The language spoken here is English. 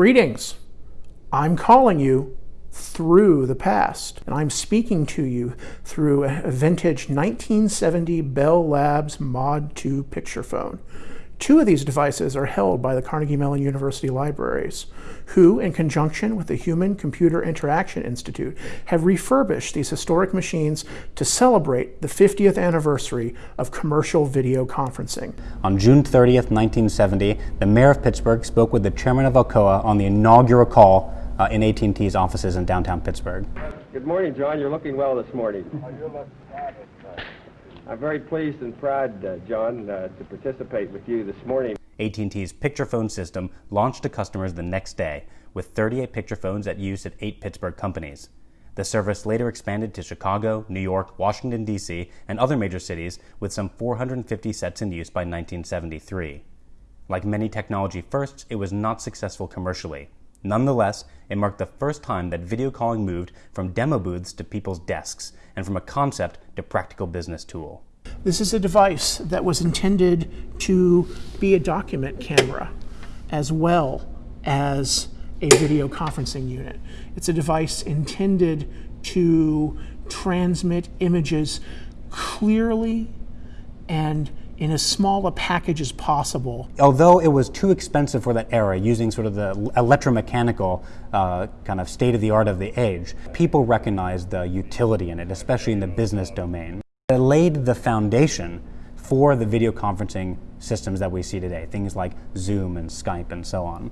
Greetings. I'm calling you through the past, and I'm speaking to you through a vintage 1970 Bell Labs Mod 2 picture phone. Two of these devices are held by the Carnegie Mellon University Libraries, who, in conjunction with the Human Computer Interaction Institute, have refurbished these historic machines to celebrate the 50th anniversary of commercial video conferencing. On June 30th, 1970, the mayor of Pittsburgh spoke with the chairman of Alcoa on the inaugural call uh, in AT&T's offices in downtown Pittsburgh. Good morning, John. You're looking well this morning. I'm very pleased and proud, uh, John, uh, to participate with you this morning. AT&T's picture phone system launched to customers the next day with 38 picture phones at use at eight Pittsburgh companies. The service later expanded to Chicago, New York, Washington, D.C., and other major cities with some 450 sets in use by 1973. Like many technology firsts, it was not successful commercially. Nonetheless, it marked the first time that video calling moved from demo booths to people's desks and from a concept to practical business tool. This is a device that was intended to be a document camera as well as a video conferencing unit. It's a device intended to transmit images clearly and in as small a package as possible. Although it was too expensive for that era, using sort of the electromechanical uh, kind of state of the art of the age, people recognized the utility in it, especially in the business domain. It laid the foundation for the video conferencing systems that we see today, things like Zoom and Skype and so on.